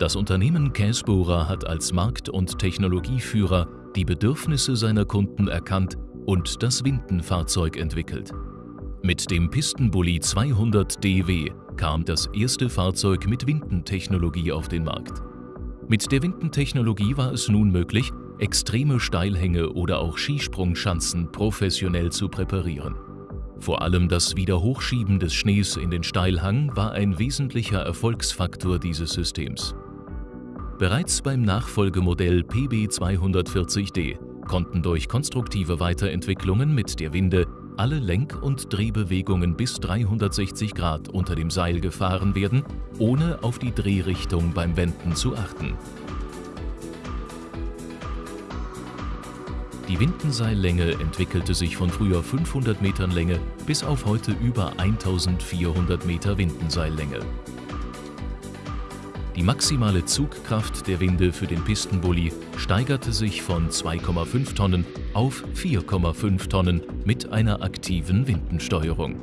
Das Unternehmen Käsbohrer hat als Markt- und Technologieführer die Bedürfnisse seiner Kunden erkannt und das Windenfahrzeug entwickelt. Mit dem Pistenbully 200 DW kam das erste Fahrzeug mit Windentechnologie auf den Markt. Mit der Windentechnologie war es nun möglich, extreme Steilhänge oder auch Skisprungschanzen professionell zu präparieren. Vor allem das Wiederhochschieben des Schnees in den Steilhang war ein wesentlicher Erfolgsfaktor dieses Systems. Bereits beim Nachfolgemodell PB240D konnten durch konstruktive Weiterentwicklungen mit der Winde alle Lenk- und Drehbewegungen bis 360 Grad unter dem Seil gefahren werden, ohne auf die Drehrichtung beim Wenden zu achten. Die Windenseillänge entwickelte sich von früher 500 Metern Länge bis auf heute über 1400 Meter Windenseillänge. Die maximale Zugkraft der Winde für den Pistenbully steigerte sich von 2,5 Tonnen auf 4,5 Tonnen mit einer aktiven Windensteuerung.